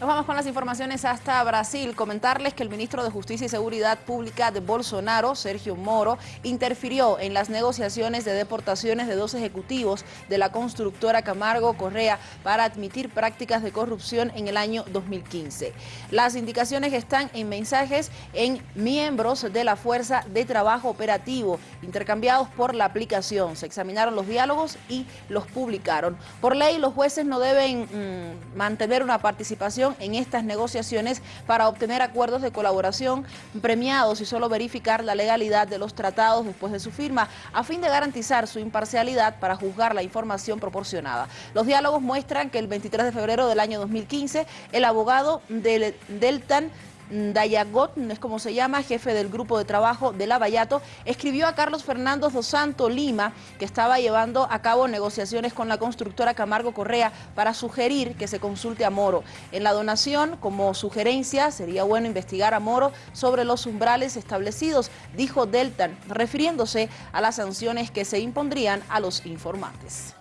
Nos vamos con las informaciones hasta Brasil. Comentarles que el ministro de Justicia y Seguridad Pública de Bolsonaro, Sergio Moro, interfirió en las negociaciones de deportaciones de dos ejecutivos de la constructora Camargo Correa para admitir prácticas de corrupción en el año 2015. Las indicaciones están en mensajes en miembros de la Fuerza de Trabajo Operativo, intercambiados por la aplicación. Se examinaron los diálogos y los publicaron. Por ley, los jueces no deben mmm, mantener una participación en estas negociaciones para obtener acuerdos de colaboración premiados y solo verificar la legalidad de los tratados después de su firma, a fin de garantizar su imparcialidad para juzgar la información proporcionada. Los diálogos muestran que el 23 de febrero del año 2015, el abogado del Deltan Dayagot, es como se llama, jefe del grupo de trabajo de Lavallato, escribió a Carlos Fernando dos Santo Lima, que estaba llevando a cabo negociaciones con la constructora Camargo Correa para sugerir que se consulte a Moro. En la donación, como sugerencia, sería bueno investigar a Moro sobre los umbrales establecidos, dijo Deltan, refiriéndose a las sanciones que se impondrían a los informantes.